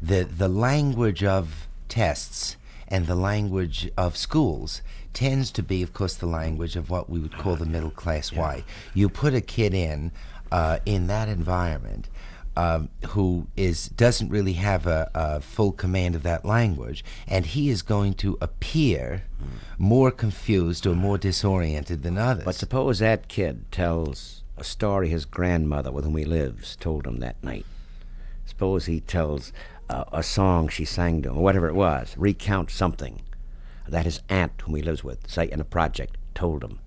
The the language of tests and the language of schools tends to be, of course, the language of what we would call the middle class white. You put a kid in uh, in that environment. Um, who is doesn't really have a, a full command of that language, and he is going to appear more confused or more disoriented than others. But suppose that kid tells a story his grandmother with whom he lives told him that night. Suppose he tells uh, a song she sang to him, or whatever it was, recount something that his aunt, whom he lives with, say in a project, told him.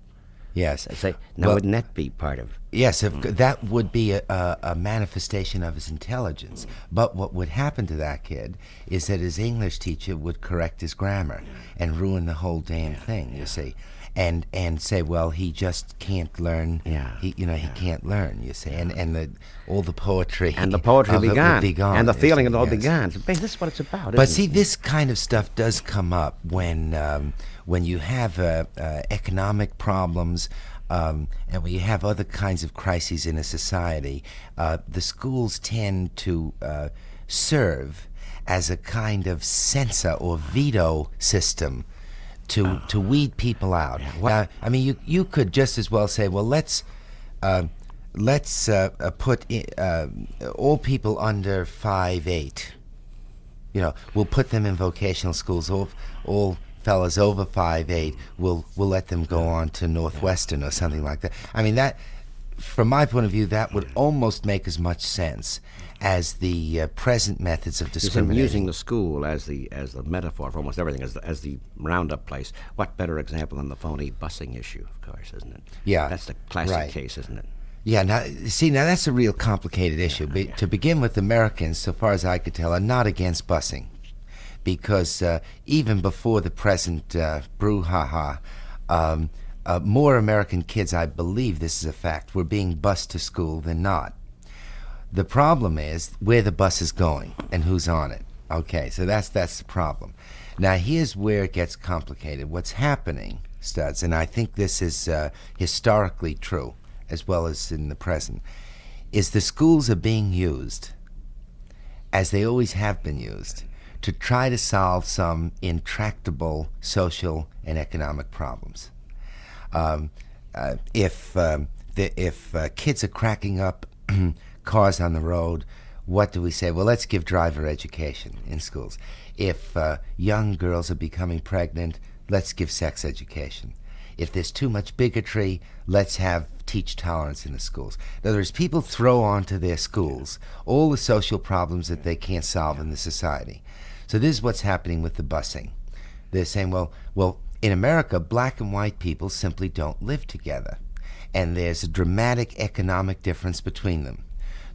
Yes. Say, now Well- wouldn't that be part of? Yes, if, hmm. that would be a, a, a manifestation of his intelligence. But what would happen to that kid is that his English teacher would correct his grammar and ruin the whole damn thing. You see, and and say, well, he just can't learn. Yeah, He, you know, he can't learn. You see, and and the all the poetry And the poetry of will it be gone, and the feeling see, will all yes. gone. So, this is what it's about. But see, it? this kind of stuff does come up when um, when you have uh, uh, economic problems. Um, and when you have other kinds of crises in a society, uh, the schools tend to uh, serve as a kind of censor or veto system to to weed people out. Now, I mean, you you could just as well say, well, let's uh, let's uh, uh, put i uh, all people under five eight. You know, we'll put them in vocational schools. All all fellas over five eight, we'll we'll let them go on to Northwestern or something like that. I mean that. From my point of view, that would almost make as much sense as the uh, present methods of discrimination. using the school as the as the metaphor for almost everything, as the, as the roundup place. What better example than the phony busing issue, of course, isn't it? Yeah, that's the classic right. case, isn't it? Yeah, now see, now that's a real complicated issue. Be, To begin with, Americans, so far as I could tell, are not against busing, because uh, even before the present uh, brouhaha, um, uh, more American kids, I believe this is a fact, were being bused to school than not. The problem is where the bus is going and who's on it. Okay, so that's that's the problem. Now here's where it gets complicated. What's happening, studs, and I think this is uh, historically true as well as in the present, is the schools are being used, as they always have been used, to try to solve some intractable social and economic problems. Um, uh, if um, the, if uh, kids are cracking up cars on the road, what do we say? Well, let's give driver education in schools. If uh, young girls are becoming pregnant, let's give sex education. If there's too much bigotry, let's have teach tolerance in the schools. In other words, people throw onto their schools all the social problems that they can't solve in the society. So this is what's happening with the busing. They're saying, well, well, in America, black and white people simply don't live together. And there's a dramatic economic difference between them.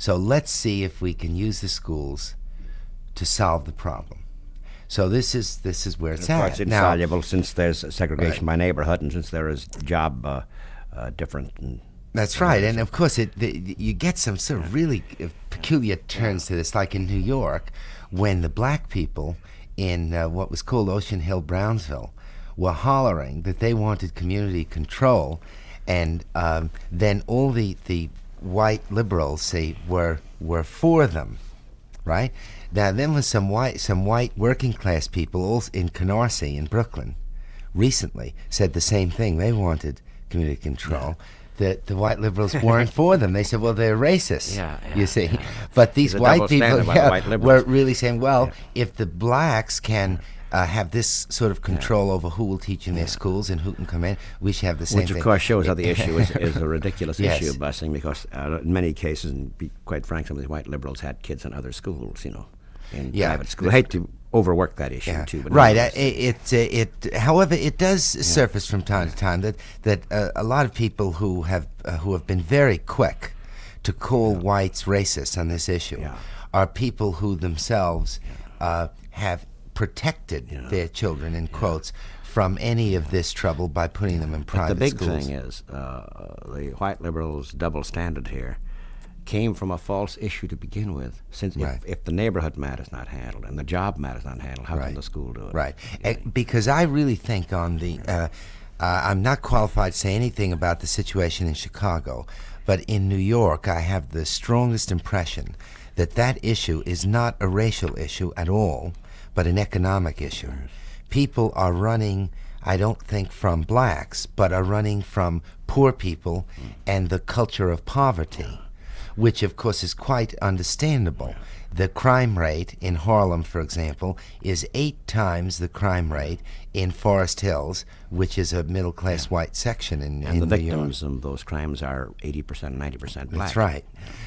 So let's see if we can use the schools to solve the problem. So this is this is where it's of at. course, it's now, soluble since there's segregation Right. by neighborhood and since there is job uh, uh, different. And That's right, and of course, it the, you get some sort of really uh, peculiar turns to this, like in New York, when the black people in uh, what was called Ocean Hill, Brownsville, were hollering that they wanted community control, and um, then all the the white liberals say were were for them, right? Now then was some white some white working class people also in Canarsie in Brooklyn recently said the same thing. They wanted community control. That the white liberals weren't for them. They said, well, they're racist. Yeah, yeah, you see. But these white people the white were really saying, well, if the blacks can uh, have this sort of control over who will teach in their schools and who can come in, we should have the same Which, thing. of course, shows how the issue is, is a ridiculous Yes. issue of busing because uh, in many cases, and be quite frank, some of these white liberals had kids in other schools, you know, in Yeah. private schools. I hate to overwork that issue, Yeah. too. But right. Uh, it, it, it. However, it does surface from time to time that that uh, a lot of people who have uh, who have been very quick to call whites racist on this issue Yeah. are people who themselves uh, have protected their children in quotes from any of this trouble by putting them in private the big schools. thing is uh, the white liberals' double standard here came from a false issue to begin with. Since Right. if, if the neighborhood matter is not handled and the job matter is not handled, how Right. can the school do it? Right. Eh, because I really think on the, uh, uh, I'm not qualified to say anything about the situation in Chicago, but in New York, I have the strongest impression that that issue is not a racial issue at all, but an economic issue. People are running, I don't think from blacks, but are running from poor people and the culture of poverty which of course is quite understandable. The crime rate in Harlem, for example, is eight times the crime rate in Forest Hills, which is a middle class white section in, And in the New York. victims of those crimes are 80%, 90% black. That's right.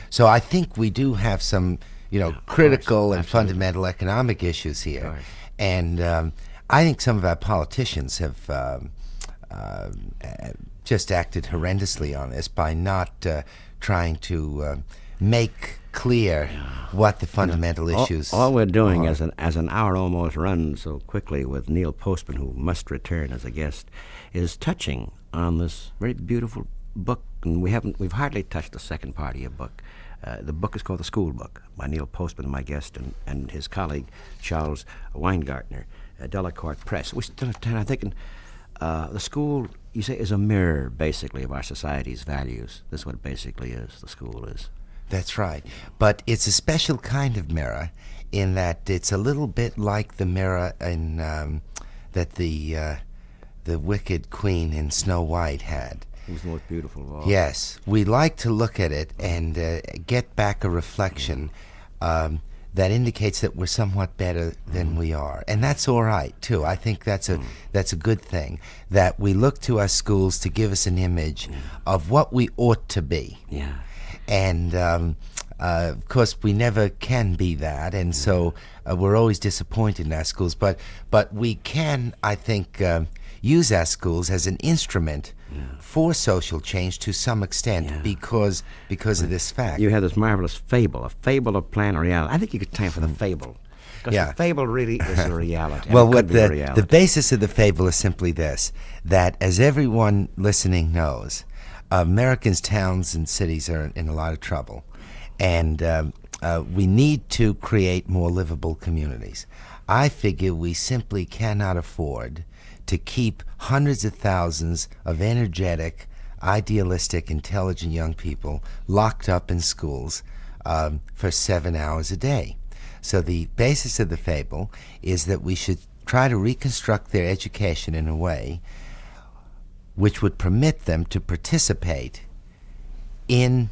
So I think we do have some, you know, critical and fundamental economic issues here, and um, I think some of our politicians have um, uh, just acted horrendously on this by not uh, trying to uh, make clear what the fundamental All- issues. All, we're doing are. as an as an hour almost runs so quickly with Neil Postman, who must return as a guest, is touching on this very beautiful book, and we haven't we've hardly touched the second part of your book. Uh, the book is called The School Book by Neil Postman, my guest, and, and his colleague Charles Weingartner, uh, Delacorte Press. We still have time. I'm thinking uh, the school, you say, is a mirror basically of our society's values. This is what it basically is. The school is. That's right. But it's a special kind of mirror in that it's a little bit like the mirror in um, that the uh, the wicked queen in Snow White had. Was beautiful all. Yes, we like to look at it and uh, get back a reflection um, that indicates that we're somewhat better than we are, and that's all right too. I think that's a that's a good thing that we look to our schools to give us an image of what we ought to be Yeah. and um, uh, of course we never can be that, and so uh, we're always disappointed in our schools. But but we can, I think, um use our schools as an instrument for social change to some extent Yeah. because because of this fact. You have this marvelous fable, a fable of plan or reality. I think you could time for the fable. Because Yeah. the fable really is a reality. Well, what the, reality. the basis of the fable is simply this that, as everyone listening knows, Americans' towns and cities are in a lot of trouble. And um, uh, we need to create more livable communities. I figure we simply cannot afford to keep hundreds of thousands of energetic, idealistic, intelligent young people locked up in schools um, for seven hours a day. So the basis of the fable is that we should try to reconstruct their education in a way which would permit them to participate in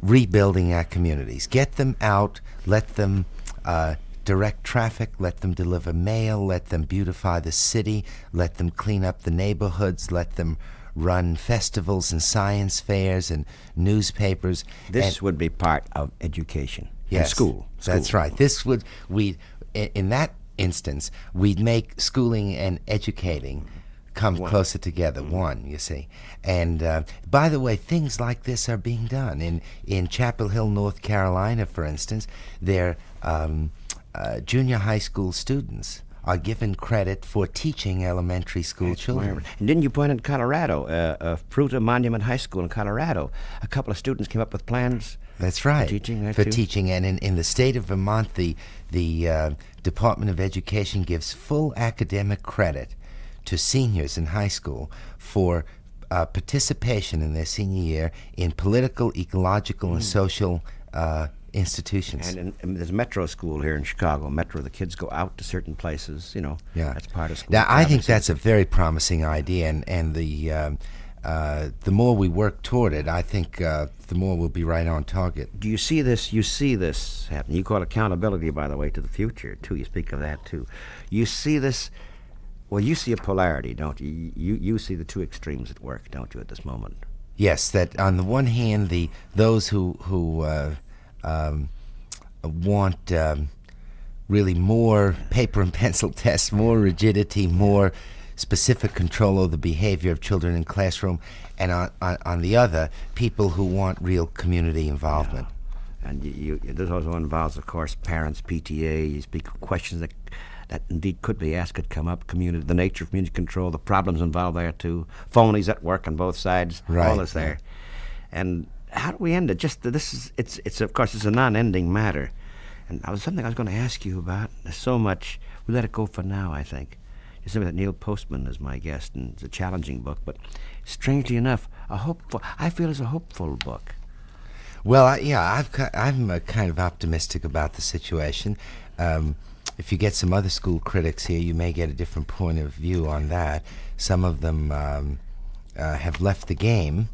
rebuilding our communities. Get them out, let them uh, direct traffic, let them deliver mail, let them beautify the city, let them clean up the neighborhoods, let them run festivals and science fairs and newspapers. this and- would be part of education. Yes, school. That's right. This would we in that instance we'd make schooling and educating come closer together. Mm-hmm. One, you see. And uh, by the way, things like this are being done in in Chapel Hill, North Carolina, for instance. Their um, uh, junior high school students are given credit for teaching elementary school children. And didn't you point in Colorado, uh, uh, Fruita Monument High School in Colorado, a couple of students came up with plans That's right. teaching there, for too? teaching, and in, in the state of Vermont, the the uh, Department of Education gives full academic credit to seniors in high school for uh, participation in their senior year in political, ecological, and social uh, institutions. And, in, and there's Metro School here in Chicago. Metro, the kids go out to certain places. You know, Yeah. that's part of school. Now, I think that's a very promising idea, and and the um, uh, the more we work toward it, I think uh, the more we'll be right on target. Do you see this? You see this happen. You call accountability, by the way, to the future too. You speak of that too. You see this. Well, you see a polarity, don't you? You you see the two extremes at work, don't you, at this moment? Yes, that on the one hand, the those who who uh, um, want um, really more paper and pencil tests, more rigidity, more specific control of the behavior of children in classroom, and on, on, on the other, people who want real community involvement. And you, you, this also involves, of course, parents, PTA. You speak of questions that that indeed could be asked, could come up. Community, the nature of community control, the problems involved there too. Phonies at work on both sides. right. all is there. And how do we end it? Just this is it's it's of course it's a non-ending matter. And I was something I was going to ask you about. There's so much. We let it go for now. I think. Just remember that Neil Postman is my guest, and it's a challenging book, but strangely enough, a hopeful. I feel it's a hopeful book. Well, I, yeah, I've, ki- I'm uh, kind of optimistic about the situation. Um, if you get some other school critics here, you may get a different point of view on that. Some of them um, uh, have left the game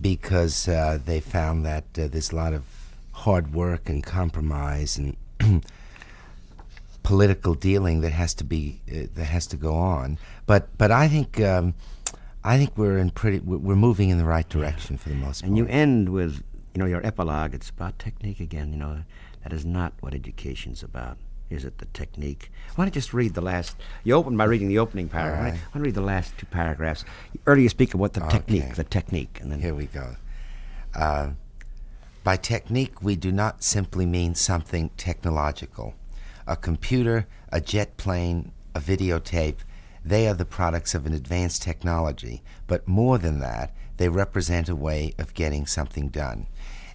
because uh, they found that uh, there's a lot of hard work and compromise and political dealing that has to be uh, that has to go on. But but I think um, I think we're in pretty we're we're moving in the right direction for the most part. And you end with, you know, your epilogue. It's about technique again. You know, that is not what education's about. Is it the technique? Why don't you just read the last? You opened by reading the opening paragraph. right. Why don't you read the last two paragraphs? Earlier, you speak of what the technique, the technique, and then Here we go. Uh, by technique, we do not simply mean something technological. A computer, a jet plane, a videotape, they are the products of an advanced technology. But more than that, they represent a way of getting something done.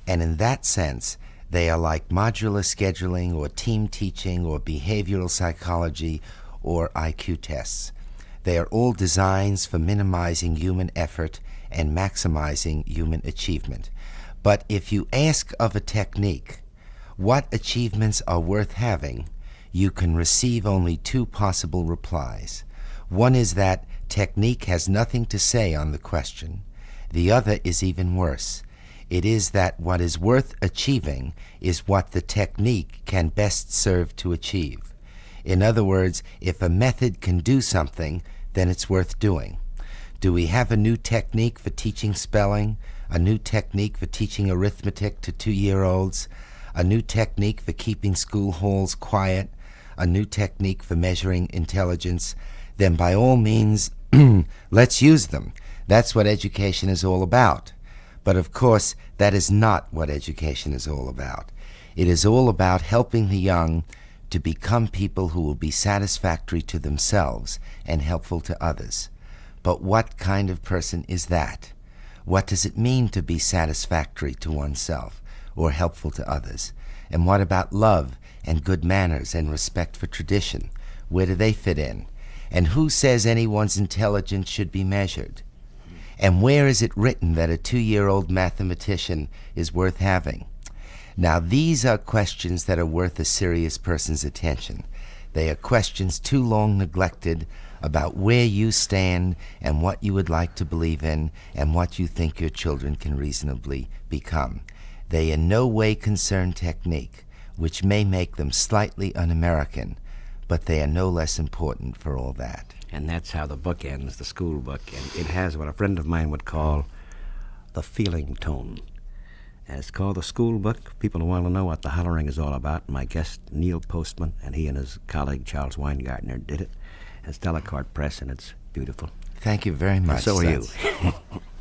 And in that sense, they are like modular scheduling or team teaching or behavioral psychology or IQ tests. They are all designs for minimizing human effort and maximizing human achievement. But if you ask of a technique, what achievements are worth having, you can receive only two possible replies. One is that technique has nothing to say on the question. The other is even worse. It is that what is worth achieving is what the technique can best serve to achieve. In other words, if a method can do something, then it's worth doing. Do we have a new technique for teaching spelling? A new technique for teaching arithmetic to two year olds? A new technique for keeping school halls quiet? A new technique for measuring intelligence? Then by all means, let's use them. That's what education is all about. But of course, that is not what education is all about. It is all about helping the young to become people who will be satisfactory to themselves and helpful to others. But what kind of person is that? What does it mean to be satisfactory to oneself or helpful to others? And what about love and good manners and respect for tradition? Where do they fit in? And who says anyone's intelligence should be measured? And where is it written that a two year old mathematician is worth having? Now, these are questions that are worth a serious person's attention. They are questions too long neglected about where you stand and what you would like to believe in and what you think your children can reasonably become. They in no way concern technique, which may make them slightly un American, but they are no less important for all that. And that's how the book ends, the school book. And it has what a friend of mine would call the feeling tone. And it's called The School Book. People who want to know what the hollering is all about, my guest, Neil Postman, and he and his colleague, Charles Weingartner, did it. It's Delacorte Press, and it's beautiful. Thank you very much. And so are That's- you.